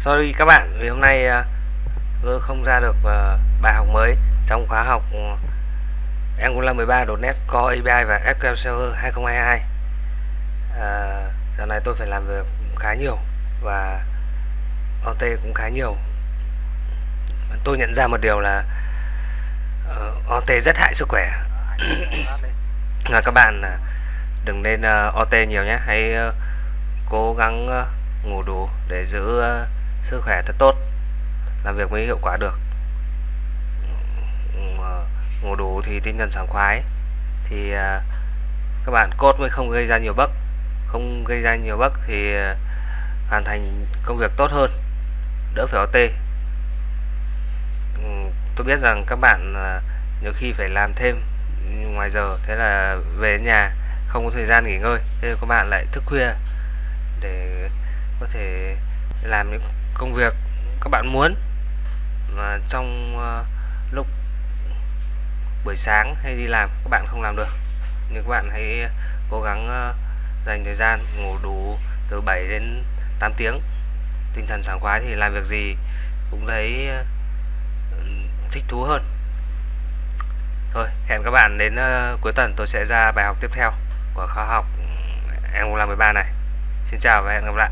Sorry các bạn vì hôm nay ờ, tôi không ra được ờ, bài học mới trong khóa học ờ, Angular 13.NET Core API và SQL Server 2022 à, Giờ này tôi phải làm việc khá nhiều và OT cũng khá nhiều. Tôi nhận ra một điều là uh, OT rất hại sức khỏe. Và các bạn đừng nên uh, OT nhiều nhé. Hãy uh, cố gắng uh, ngủ đủ để giữ uh, sức khỏe thật tốt, làm việc mới hiệu quả được. Ừ, ờ, ngủ đủ thì tinh thần sảng khoái. Thì ờ, các bạn cốt mới không gây ra nhiều bấc không gây ra nhiều bấc thì ờ, hoàn thành công việc tốt hơn, đỡ phải OT ừ, tôi biết rằng các bạn nhiều khi phải làm thêm ngoài giờ, thế là về nhà không có thời gian nghỉ ngơi. Thế các bạn lại thức khuya để có thể làm những công việc các bạn muốn. Mà trong uh, lúc buổi sáng hay đi làm các bạn không làm được. Nhưng các bạn hãy cố gắng uh, dành thời gian ngủ đủ từ 7 đến 8 tiếng. Tinh thần sảng khoái thì làm việc gì cũng thấy uh, thích thú hơn. Thôi hẹn các bạn đến uh, cuối tuần tôi sẽ ra bài học tiếp theo của khóa học ừ, Angular 13 này. Xin chào và hẹn gặp lại.